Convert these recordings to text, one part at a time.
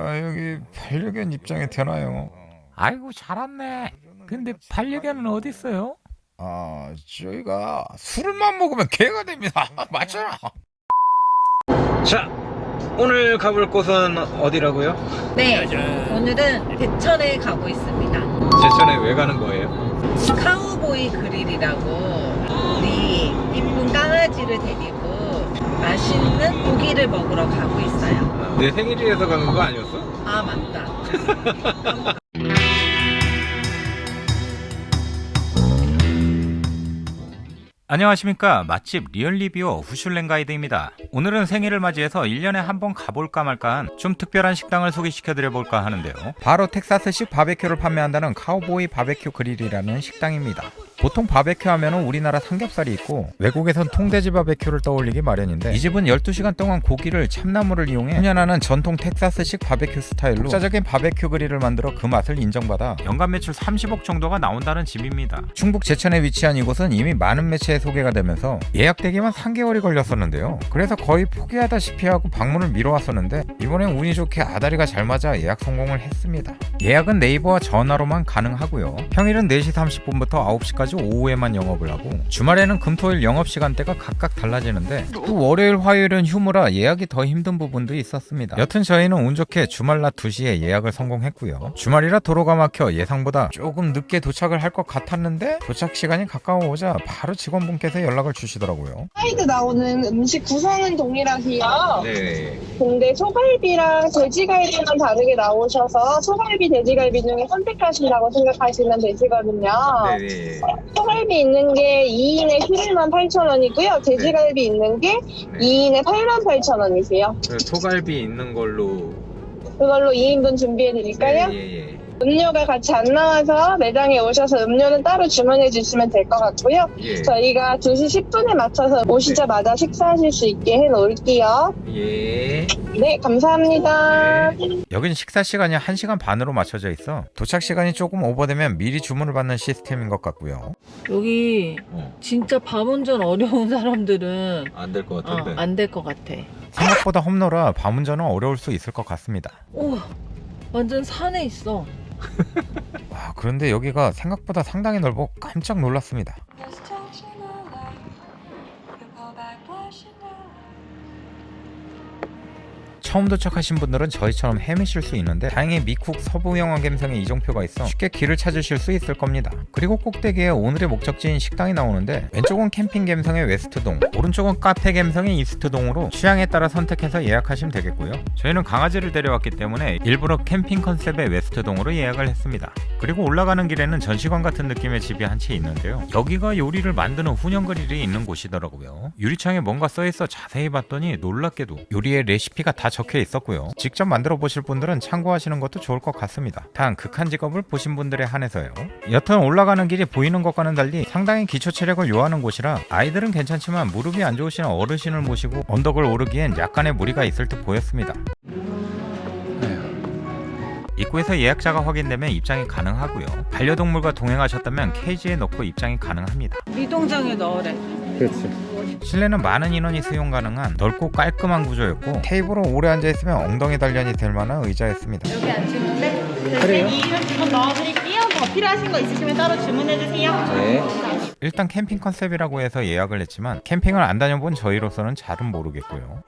아 여기 반려견 입장이 되나요? 아이고 잘 왔네. 근데 반려견은 어디 있어요? 아 저희가 술만 먹으면 개가 됩니다. 맞잖아. 자 오늘 가볼 곳은 어디라고요? 네, 오늘은 대천에 가고 있습니다. 제천에 왜 가는 거예요? 카우보이 그릴이라고 우리 이쁜 강아지를 데리고 맛있는 고기를 먹으러 가고 있어요. 내 생일이라서 가는 거 아니었어? 아, 맞다. 안녕하십니까. 맛집 리얼리뷰어 후슐랭 가이드입니다. 오늘은 생일을 맞이해서 1년에 한 번 가볼까 말까 한 좀 특별한 식당을 소개시켜 드려볼까 하는데요. 바로 텍사스식 바베큐를 판매한다는 카우보이 바베큐 그릴이라는 식당입니다. 보통 바베큐 하면은 우리나라 삼겹살이 있고 외국에선 통돼지 바베큐를 떠올리기 마련인데 이 집은 12시간 동안 고기를 참나무를 이용해 훈연하는 전통 텍사스식 바베큐 스타일로 독자적인 바베큐 그릴을 만들어 그 맛을 인정받아 연간 매출 30억 정도가 나온다는 집입니다. 충북 제천에 위치한 이곳은 이미 많은 매체에 소개가 되면서 예약되기만 3개월이 걸렸었는데요. 그래서 거의 포기하다시피 하고 방문을 미뤄왔었는데 이번엔 운이 좋게 아다리가 잘 맞아 예약 성공을 했습니다. 예약은 네이버와 전화로만 가능하고요. 평일은 4시 30분부터 9시까지 오후에만 영업을 하고 주말에는 금토일 영업시간대가 각각 달라지는데 또 월요일 화요일은 휴무라 예약이 더 힘든 부분도 있었습니다. 여튼 저희는 운 좋게 주말 낮 2시에 예약을 성공했고요. 주말이라 도로가 막혀 예상보다 조금 늦게 도착을 할 것 같았는데 도착 시간이 가까워오자 바로 직원 분께서 연락을 주시더라고요 사이드 나오는 음식 구성은 동일하세요. 네 근데 소갈비랑 돼지갈비만 다르게 나오셔서 소갈비, 돼지갈비 중에 선택하신다고 생각하시면 되시거든요. 네네 소갈비 있는 게 2인에 11만 8천 원이고요. 돼지갈비 있는 게 2인에 8만 8천 원이세요. 소갈비 있는 걸로 그걸로 2인분 준비해 드릴까요? 예예 음료가 같이 안 나와서 매장에 오셔서 음료는 따로 주문해 주시면 될 것 같고요. 예. 저희가 2시 10분에 맞춰서 오시자마자 식사하실 수 있게 해 놓을게요. 예. 네, 감사합니다. 여긴 식사 시간이 1시간 반으로 맞춰져 있어 도착 시간이 조금 오버되면 미리 주문을 받는 시스템인 것 같고요 여기 어, 진짜 밤 운전 어려운 사람들은 안 될것 어, 같은데 안될 것 같아. 생각보다 험로라 밤 운전은 어려울 수 있을 것 같습니다 우와, 완전 산에 있어. 와 그런데 여기가 생각보다 상당히 넓어. 깜짝 놀랐습니다 처음 도착하신 분들은 저희처럼 헤매실 수 있는데 다행히 미쿡 서부영화 감성의 이정표가 있어 쉽게 길을 찾으실 수 있을 겁니다. 그리고 꼭대기에 오늘의 목적지인 식당이 나오는데 왼쪽은 캠핑 감성의 웨스트동 오른쪽은 카페 감성의 이스트동으로 취향에 따라 선택해서 예약하시면 되겠고요. 저희는 강아지를 데려왔기 때문에 일부러 캠핑 컨셉의 웨스트동으로 예약을 했습니다. 그리고 올라가는 길에는 전시관 같은 느낌의 집이 한 채 있는데요. 여기가 요리를 만드는 훈연 그릴이 있는 곳이더라고요. 유리창에 뭔가 써있어 자세히 봤더니 놀랍게도 요리의 레시피가 다 적혀 있었고요. 직접 만들어 보실 분들은 참고하시는 것도 좋을 것 같습니다. 단 극한 직업을 보신 분들에 한해서요. 여튼 올라가는 길이 보이는 것과는 달리 상당히 기초 체력을 요하는 곳이라 아이들은 괜찮지만 무릎이 안 좋으신 어르신을 모시고 언덕을 오르기엔 약간의 무리가 있을 듯 보였습니다. 입구에서 예약자가 확인되면 입장이 가능하고요. 반려동물과 동행하셨다면 케이지에 넣고 입장이 가능합니다. 미동장에 넣으래. 그렇지 실내는 많은 인원이 수용 가능한 넓고 깔끔한 구조였고 테이블은 오래 앉아있으면 엉덩이 단련이 될 만한 의자였습니다 여기 앉으는데? 그래요? 이름 넣어드릴게요. 더 필요하신 거 있으시면 따로 주문해주세요. 네 일단 캠핑 컨셉이라고 해서 예약을 했지만 캠핑을 안 다녀본 저희로서는 잘은 모르겠고요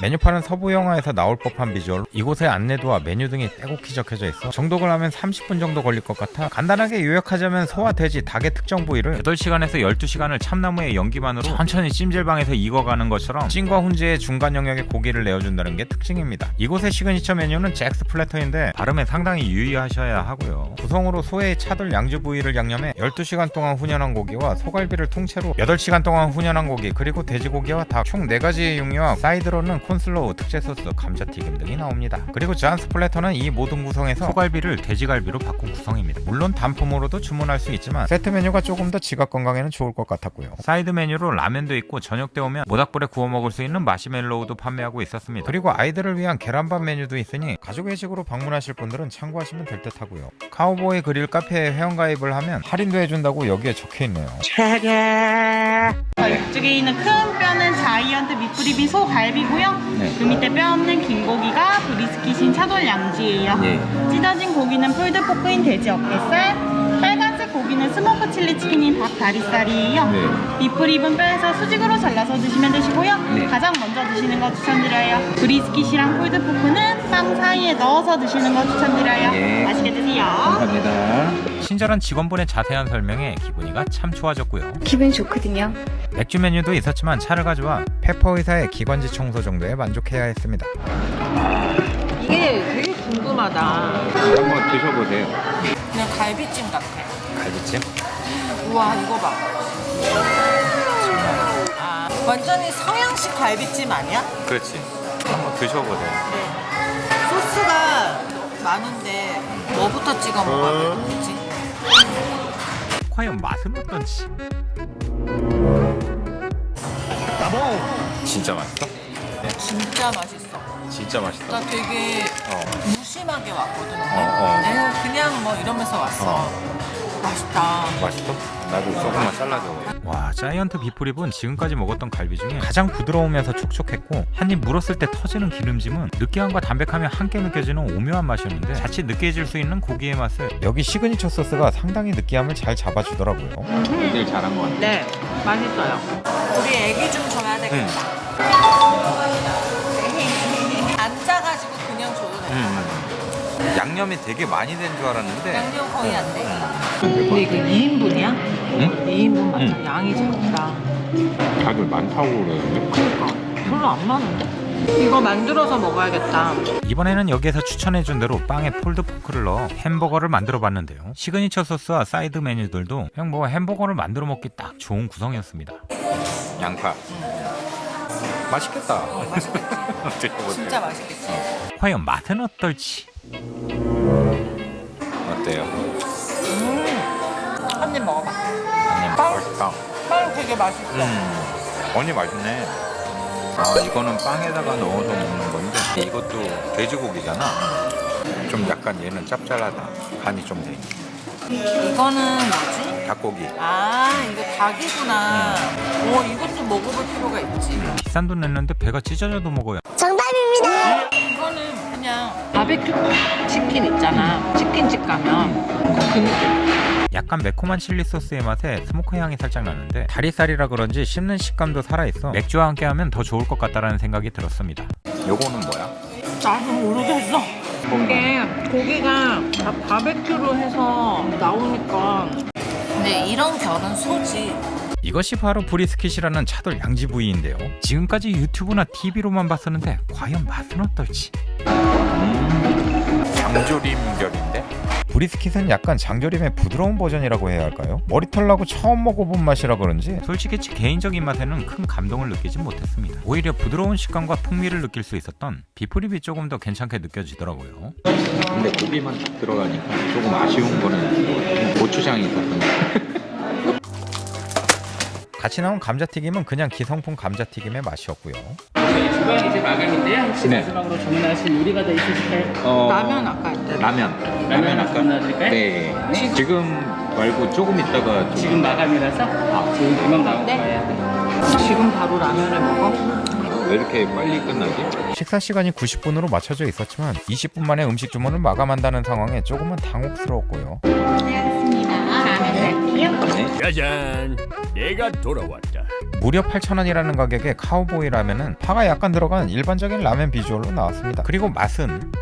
메뉴판은 서부 영화에서 나올 법한 비주얼. 이곳의 안내도와 메뉴 등이 빼곡히 적혀져 있어 정독을 하면 30분 정도 걸릴 것 같아. 간단하게 요약하자면 소와 돼지, 닭의 특정 부위를 8시간에서 12시간을 참나무의 연기만으로 천천히 찜질방에서 익어가는 것처럼 찜과 훈제의 중간 영역의 고기를 내어준다는 게 특징입니다. 이곳의 시그니처 메뉴는 Jack's platter인데 발음에 상당히 유의하셔야 하고요. 구성으로 소의 차돌 양지 부위를 양념해 12시간 동안 훈연한 고기와 소갈비를 통째로 8시간 동안 훈연한 고기 그리고 돼지고기와 닭 총 4가지의 육류와 사이드로는 corn slaw, 특제 소스, 감자튀김 등이 나옵니다. 그리고 John's platter는 이 모든 구성에서 소갈비를 돼지갈비로 바꾼 구성입니다. 물론 단품으로도 주문할 수 있지만 세트 메뉴가 조금 더 지갑 건강에는 좋을 것 같았고요. 사이드 메뉴로 라면도 있고 저녁 때 오면 모닥불에 구워 먹을 수 있는 마시멜로우도 판매하고 있었습니다. 그리고 아이들을 위한 계란밥 메뉴도 있으니 가족 외식으로 방문하실 분들은 참고하시면 될 듯 하고요. 카우보이 그릴 카페에 회원가입을 하면 할인도 해준다고 여기에 적혀 있네요. 자, 이쪽에 있는 큰 뼈는 잘 giant beef rib이 소갈비고요. 네. 그 밑에 뼈 없는 긴 고기가 brisket인 차돌 양지예요. 예. 찢어진 고기는 pulled pork인 돼지 어깨살, 빨간색 고기는 smoke chili chicken인 닭 다리살이에요. 네. beef rib은 뼈에서 수직으로 잘라서 드시면 되시고요. 네. 가장 먼저 드시는 거 추천드려요. brisket이랑 pulled pork는 빵 사이에 넣어서 드시는 거 추천드려요. 예. 친절한 직원분의 자세한 설명에 기분이가 참 좋아졌고요. 기분이 좋거든요. 맥주 메뉴도 있었지만 차를 가져와 페퍼 의사의 기관지 청소 정도에 만족해야 했습니다. 이게 되게 궁금하다. 한번 드셔보세요. 그냥 갈비찜 같아. 갈비찜? 우와 이거 봐. 아, 완전히 서양식 갈비찜 아니야? 그렇지. 한번 드셔보세요. 소스가 많은데 뭐부터 찍어 먹어야 되지? 과연 맛은 어떤지? 진짜 맛있어? 진짜 맛있어. 진짜 맛있다. 나 되게 어. 무심하게 왔거든. 어. 내가 그냥 뭐 이러면서 왔어. 맛있다. 맛있어? 나도 조금만 잘라줘. 와, giant beef rib은 지금까지 먹었던 갈비 중에 가장 부드러우면서 촉촉했고 한입 물었을 때 터지는 기름짐은 느끼함과 담백함이 함께 느껴지는 오묘한 맛이었는데 자칫 느끼해질 수 있는 고기의 맛을 여기 시그니처 소스가 상당히 느끼함을 잘 잡아주더라고요. 제일 잘한 것 같아요. 네, 맛있어요. 우리 애기 좀 줘야 되겠다. 앉아가지고 그냥 줘도 돼. 양념이 되게 많이 된 줄 알았는데 양념 거의 안 돼. 근데 이거 2인분이야? 응? 2인분 맞아. 응. 양이 작다. 다들 많다고 그러는데. 그러니까 별로 안 많은데? 이거 만들어서 먹어야겠다. 이번에는 여기에서 추천해준 대로 빵에 pulled pork를 넣어 햄버거를 만들어 봤는데요. 시그니처 소스와 사이드 메뉴들도 그냥 뭐 햄버거를 만들어 먹기 딱 좋은 구성이었습니다. 양파. 맛있겠다. 진짜 맛있겠지? 과연 맛은 어떨지? 어때요? 되게 맛있어. 음, 언니 맛있네. 아 이거는 빵에다가 넣어서 먹는 건데 이것도 돼지고기잖아. 좀 약간 얘는 짭짤하다. 간이 좀 돼. 이거는 뭐지? 닭고기. 아, 이거 닭이구나. 오, 이것도 먹어볼 필요가 있지. 비싼 돈 냈는데 배가 찢어져도 먹어요. 이거는 그냥 바베큐 치킨 있잖아. 치킨집 가면 그 느낌. 약간 매콤한 칠리 소스의 맛에 smoke 향이 살짝 나는데 다리살이라 그런지 씹는 식감도 살아있어 맥주와 함께 하면 더 좋을 것 같다라는 생각이 들었습니다. 요거는 뭐야? 나도 모르겠어. 이게 고기가 다 바베큐로 해서 나오니까. 근데 이런 결은 소지. 이것이 바로 브리스킷이라는 차돌 양지 부위인데요. 지금까지 유튜브나 TV로만 봤었는데 과연 맛은 어떨지? 장조림 결인데? 브리스킷은 약간 장조림의 부드러운 버전이라고 해야 할까요? 머리털 나고 처음 먹어본 맛이라 그런지 솔직히 제 개인적인 맛에는 큰 감동을 느끼지 못했습니다. 오히려 부드러운 식감과 풍미를 느낄 수 있었던 비프립이 조금 더 괜찮게 느껴지더라고요. 근데 고기만 딱 들어가니까 조금 아쉬운 거는 고추장이 있었던 것 같아요. 같이 나온 감자튀김은 그냥 기성품 감자튀김의 맛이었고요. 주방 이제 마감인데요. 혹시 네. 마지막으로 주문하실 요리가 더 있으실까요? 어, 라면 아까 했대. 라면. 라면 아까. 주문하실까요? 네. 지금 말고 조금 있다가 좀 지금 마감이라서 아, 지금 금방 나올 네. 거예요. 지금 바로 라면을 먹어? 왜 이렇게 빨리 끝나지? 식사 시간이 90분으로 맞춰져 있었지만 20분 만에 음식 주문을 마감한다는 상황에 조금은 당혹스러웠고요. 짜잔 내가 돌아왔다 무려 8,000원이라는 가격에 카우보이 라면은 파가 약간 들어간 일반적인 라면 비주얼로 나왔습니다. 그리고 맛은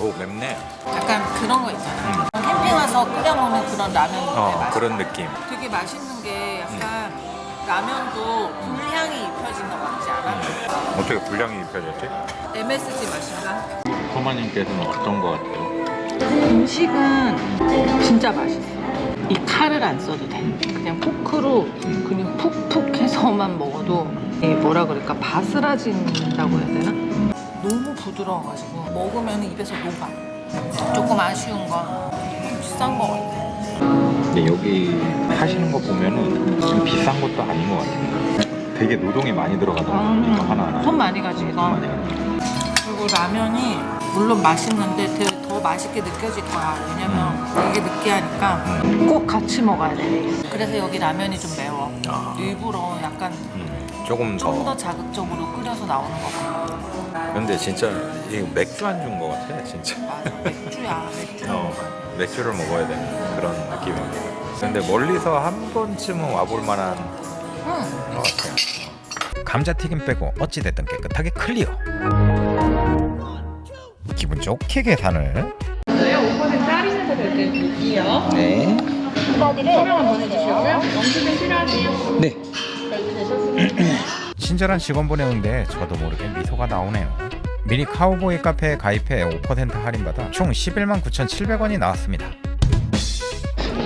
오 맵네. 약간 그런 거 있잖아. 캠핑 와서 끓여 먹는 그런 라면 어 맛. 그런 느낌. 되게 맛있는 게 약간 라면도 불향이 입혀진 것 같지 않아? 어떻게 분량이 입혀졌지? MSG 맛인가? 커마님께서는 어떤 것 같아요? 음식은 진짜 맛있어. 이 칼을 안 써도 돼. 그냥 포크로 그냥 푹푹 해서만 먹어도 이 뭐라 그럴까 바스라진다고 해야 되나? 너무 부드러워가지고 먹으면 입에서 녹아. 조금 아쉬운 건 비싼 거 같아. 근데 여기 하시는 거 보면은 좀 비싼 것도 아닌 것 같아요. 되게 노동이 많이 들어가더라고요. 이거 하나하나. 손 많이 가지 이거. 그리고 라면이 물론 맛있는데 되게 더 맛있게 느껴질 거야. 왜냐면 이게 느끼하니까 꼭 같이 먹어야 돼. 그래서 여기 라면이 좀 매워. 일부러 약간 조금 좀더 자극적으로 끓여서 나오는 거 같아. 근데 진짜 이 맥주 안주인 것 같아 진짜 맞아. 맥주야. 맥주. 어, 맥주를 먹어야 되는 그런 느낌입니다 근데 멀리서 한 번쯤은 와볼 만한 응. 것 같아요 감자튀김 빼고 어찌됐든 깨끗하게 clear 기분 좋게 계산을 저희 5% 할인해서 될때 드릴게요. 네. 설명을 보내주시고요. 영수증 필요하세요? 네. 친절한 직원분의 응대에 저도 모르게 미소가 나오네요 미리 카우보이 카페에 가입해 5% 할인받아 총 11만 9,700원이 나왔습니다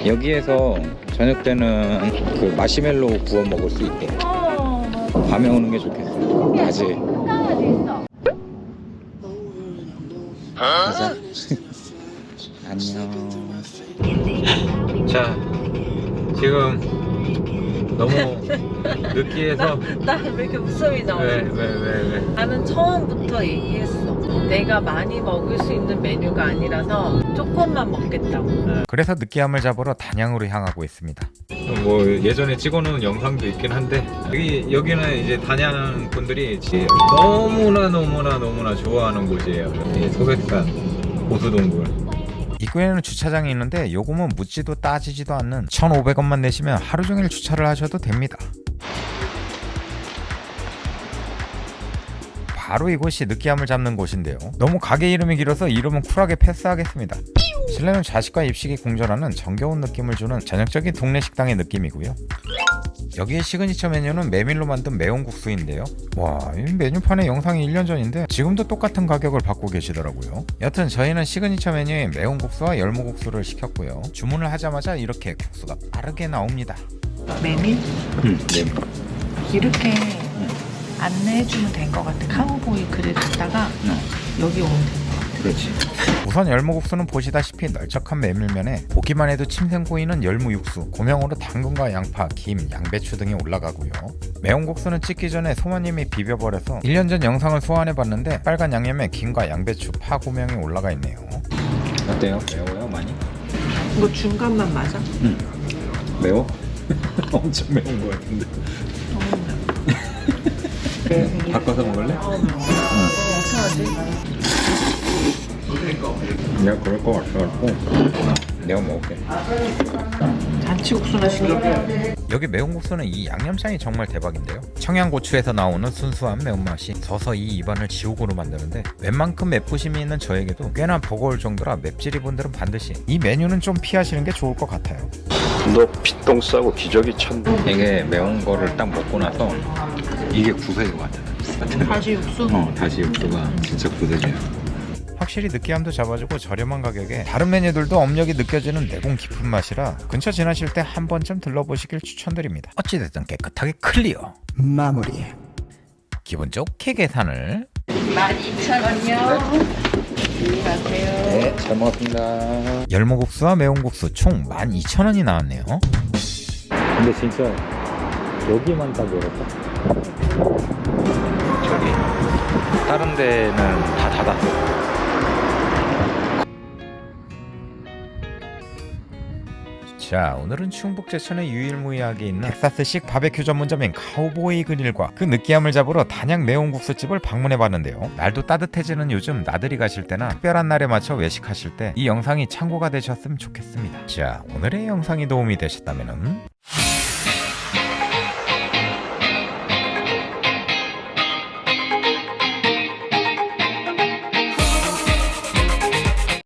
여기에서 저녁 때는 그 마시멜로 구워 먹을 수 있대. 밤에 오는 게 좋겠어. 가지. 가자. 안녕. 자 지금 너무 느끼해서 나 왜 이렇게 웃음이 나오지? 왜왜왜 왜, 나는 처음부터 얘기했어. 내가 많이 먹을 수 있는 메뉴가 아니라서 조금만 먹겠다고. 그래서 느끼함을 잡으러 단양으로 향하고 있습니다. 뭐 예전에 찍어놓은 영상도 있긴 한데 여기 여기는 이제 단양 분들이 지- 너무나 너무나 너무나 좋아하는 곳이에요. 이 소백산 고수동굴. 입구에는 주차장이 있는데 요금은 묻지도 따지지도 않는 1,500원만 내시면 하루 종일 주차를 하셔도 됩니다. 바로 이곳이 느끼함을 잡는 곳인데요. 너무 가게 이름이 길어서 이름은 쿨하게 패스하겠습니다. 실내는 좌식과 입식이 공존하는 정겨운 느낌을 주는 전형적인 동네 식당의 느낌이고요. 여기에 시그니처 메뉴는 메밀로 만든 매운 국수인데요. 와, 이 메뉴판의 영상이 1년 전인데 지금도 똑같은 가격을 받고 계시더라고요. 여튼 저희는 시그니처 메뉴인 매운 국수와 열무국수를 시켰고요. 주문을 하자마자 이렇게 국수가 빠르게 나옵니다. 메밀? 응, 네. 이렇게 안내해주면 될것 같아. 카우보이 글을 갖다가 여기 오면 돼. 그렇지. 우선 열무국수는 보시다시피 널쩍한 메밀면에 보기만 해도 침샘 고이는 열무 육수, 고명으로 당근과 양파, 김, 양배추 등이 올라가고요. 매운 국수는 찍기 전에 소모님이 비벼버려서 1년 전 영상을 소환해봤는데 빨간 양념에 김과 양배추, 파 고명이 올라가 있네요. 어때요? 매워요? 많이? 이거 중간만 맞아? 매워? 엄청 매운 거 같은데. 바꿔서 먹을래? 내가 그럴 거 같아갖고 내가 먹을게. 잔치국수나 시킬게. 여기 매운 국수는 이 양념장이 정말 대박인데요. 청양고추에서 나오는 순수한 매운맛이 서서히 입안을 지옥으로 만드는데 웬만큼 맵부심이 있는 저에게도 꽤나 버거울 정도라 맵찔이 분들은 반드시 이 메뉴는 좀 피하시는 게 좋을 것 같아요. 너 피똥 싸고 기저귀 찼네. 이게 매운 거를 딱 먹고 나서 이게 구세인 것 같아. 다시 육수? 어, 다시 육수가 진짜 구세주야. 확실히 느끼함도 잡아주고 저렴한 가격에 다른 메뉴들도 업력이 느껴지는 내공 깊은 맛이라 근처 지나실 때 한 번쯤 들러보시길 추천드립니다. 어찌됐든 깨끗하게 clear. 마무리. 기분 좋게 계산을 12,000원이요. 네, 잘 먹었습니다. 열무국수와 매운국수 총 12,000원이 나왔네요. 근데 진짜 여기만 딱 열었다. 저기 다른 데는 다 닫았어. 자 오늘은 충북 제천의 유일무이하게 있는 텍사스식 바베큐 전문점인 카우보이 그릴과 그 느끼함을 잡으러 단양 매운국수집을 방문해봤는데요 날도 따뜻해지는 요즘 나들이 가실 때나 특별한 날에 맞춰 외식하실 때 이 영상이 참고가 되셨으면 좋겠습니다 자 오늘의 영상이 도움이 되셨다면